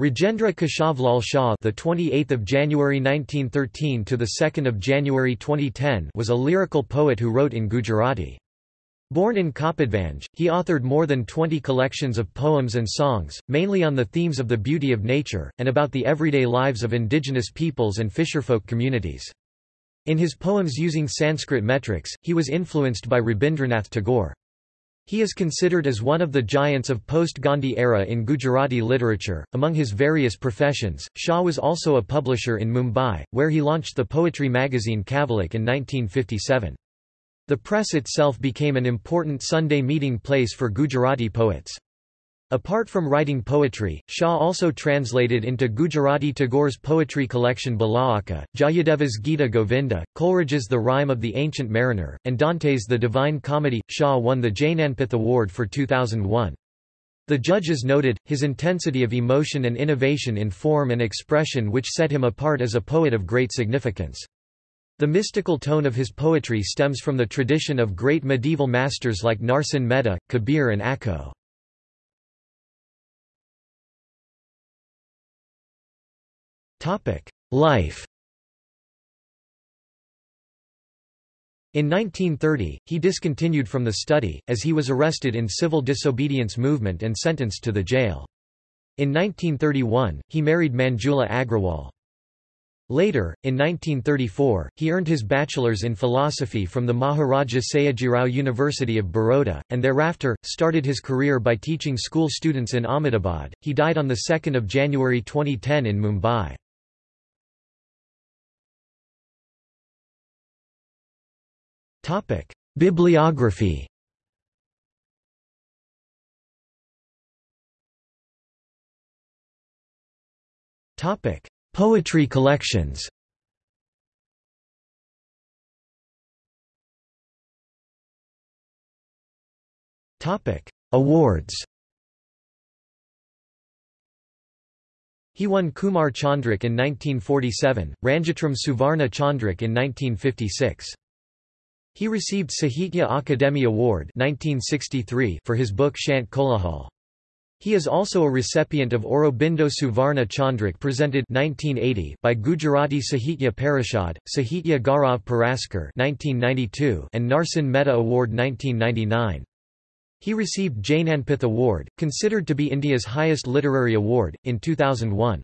Rajendra Keshavlal Shah, the 28th of January 1913 to the 2nd of January 2010, was a lyrical poet who wrote in Gujarati. Born in Kapadvanj, he authored more than 20 collections of poems and songs, mainly on the themes of the beauty of nature, and about the everyday lives of indigenous peoples and fisherfolk communities. In his poems using Sanskrit metrics, he was influenced by Rabindranath Tagore. He is considered as one of the giants of post-Gandhi era in Gujarati literature. Among his various professions, Shah was also a publisher in Mumbai, where he launched the poetry magazine Kavilok in 1957. The press itself became an important Sunday meeting place for Gujarati poets. Apart from writing poetry, Shah also translated into Gujarati Tagore's poetry collection Balaka, Jayadeva's Gita Govinda, Coleridge's The Rime of the Ancient Mariner, and Dante's The Divine Comedy. Shah won the Jnanpith Award for 2001. The judges noted, his intensity of emotion and innovation in form and expression which set him apart as a poet of great significance. The mystical tone of his poetry stems from the tradition of great medieval masters like Narsinh Mehta, Kabir and Akho. Life In 1930, he discontinued from the study, as he was arrested in civil disobedience movement and sentenced to the jail. In 1931, he married Manjula Agrawal. Later, in 1934, he earned his bachelor's in philosophy from the Maharaja Sayajirao University of Baroda, and thereafter, started his career by teaching school students in Ahmedabad. He died on 2 January 2010 in Mumbai. Topic: Bibliography. Topic: Poetry collections. Topic: Awards. He won Kumar Chandrak in 1947, Ranjitram Suvarna Chandrak in 1956. He received Sahitya Akademi Award 1963 for his book Shant Kolahal. He is also a recipient of Aurobindo Suvarna Chandrak presented 1980 by Gujarati Sahitya Parishad, Sahitya Gaurav Puraskar 1992 and Narsinh Mehta Award 1999. He received Jnanpith Award, considered to be India's highest literary award, in 2001.